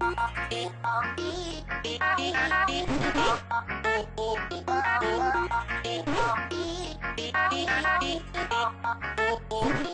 Oh, oh, oh.